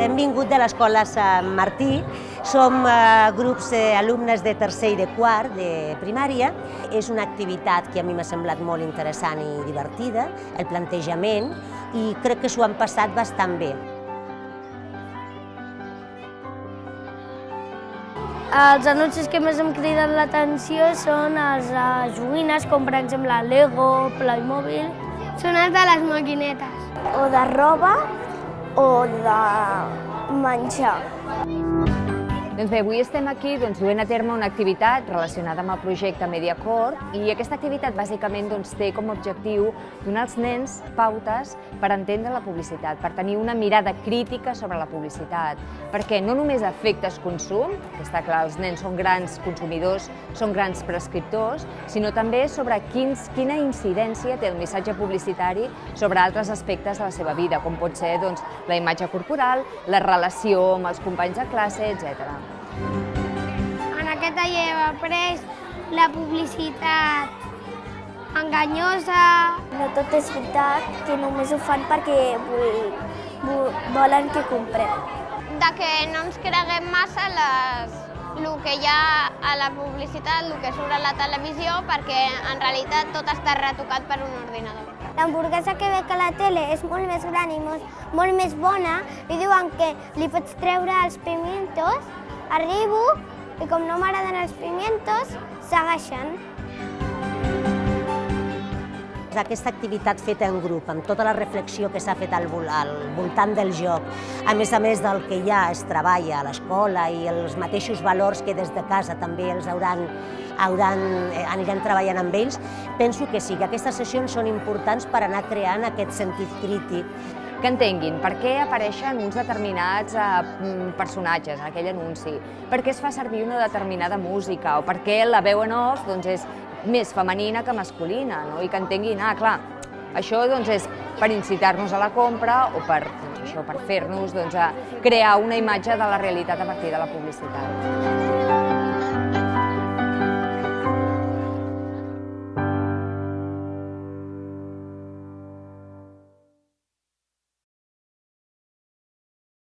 Hem vingut de l'escola Sant Martí, som eh, grups d'alumnes de tercer i de quart de primària. És una activitat que a mi m'ha semblat molt interessant i divertida, el plantejament, i crec que s'ho han passat bastant bé. Els anuncis que més em criden l'atenció són els de joguines, com per exemple Lego, Playmobil. Són els de les maquinetes. O de roba o de menjar. Doncs bé, avui estem aquí doncs, duent a terme una activitat relacionada amb el projecte Mediacord i aquesta activitat bàsicament doncs, té com a objectiu donar als nens pautes per entendre la publicitat, per tenir una mirada crítica sobre la publicitat, perquè no només efectes consum, que està clar, els nens són grans consumidors, són grans prescriptors, sinó també sobre quins, quina incidència té el missatge publicitari sobre altres aspectes de la seva vida, com pot ser doncs, la imatge corporal, la relació amb els companys de classe, etc. Aquest taller hem après la publicitat enganyosa. No tot és veritat, que només ho fan perquè vol, volen que comprem. De que no ens creguem massa les, el que hi ha a la publicitat, el que surt a la televisió, perquè en realitat tot està retocat per un ordinador. L'hamburguesa que veig a la tele és molt més gran i molt, molt més bona i diuen que li pots treure els pimientos, arribo i com no m'agraden els pimientos, segueixen. Aquesta activitat feta en grup, amb tota la reflexió que s'ha fet al, al voltant del joc, a més a més del que ja es treballa a l'escola i els mateixos valors que des de casa també els hauran, hauran, eh, aniran treballant amb ells, penso que sí, que aquestes sessions són importants per anar creant aquest sentit crític que entenguin per què apareixen uns determinats eh, personatges en aquell anunci, per què es fa servir una determinada música o per què la veu en off doncs, és més femenina que masculina no? i que entenguin, ah, clar, això doncs, és per incitar-nos a la compra o per, doncs, això, per fer-nos doncs, crear una imatge de la realitat a partir de la publicitat.